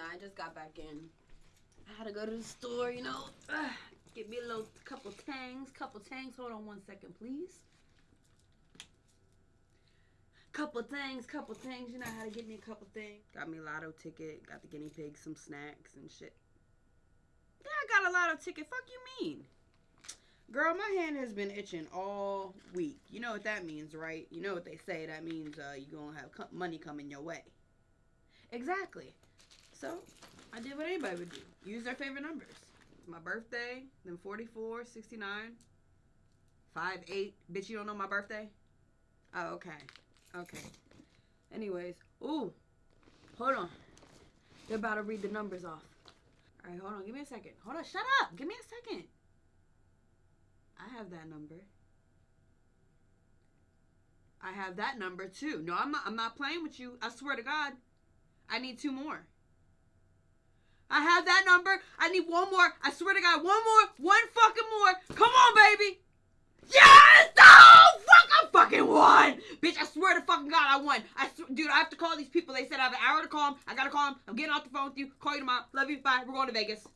Nah, I just got back in. I had to go to the store, you know. Ugh, get me a little couple tangs, couple tangs. Hold on one second, please. Couple things, couple things. You know how to get me a couple things. Got me a lotto ticket. Got the guinea pig, some snacks and shit. Yeah, I got a lotto ticket. Fuck you mean? Girl, my hand has been itching all week. You know what that means, right? You know what they say. That means uh, you're going to have money coming your way. Exactly. So, I did what anybody would do. Use their favorite numbers. My birthday, then 44, 69, 5, 8. Bitch, you don't know my birthday? Oh, okay. Okay. Anyways. Ooh. Hold on. They're about to read the numbers off. All right, hold on. Give me a second. Hold on. Shut up. Give me a second. I have that number. I have that number too. No, I'm not, I'm not playing with you. I swear to God. I need two more. I have that number. I need one more. I swear to God, one more. One fucking more. Come on, baby. Yes! Oh, fuck, I fucking won. Bitch, I swear to fucking God, I won. I Dude, I have to call these people. They said I have an hour to call them. I gotta call them. I'm getting off the phone with you. Call you tomorrow. Love you. Bye. We're going to Vegas.